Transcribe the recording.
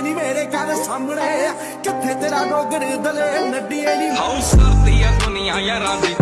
ਨੱਡੀਏ ਨਹੀਂ ਮੇਰੇ ਘਰ ਸਾਹਮਣੇ ਕਿੱਥੇ ਤੇਰਾ ਨੌਕਰ ਦਲੇ ਨੱਡੀਏ ਨਹੀਂ ਹਾਊਸ ਕਰਦੀ ਦੁਨੀਆ ਯਾਰਾਂ ਦੀ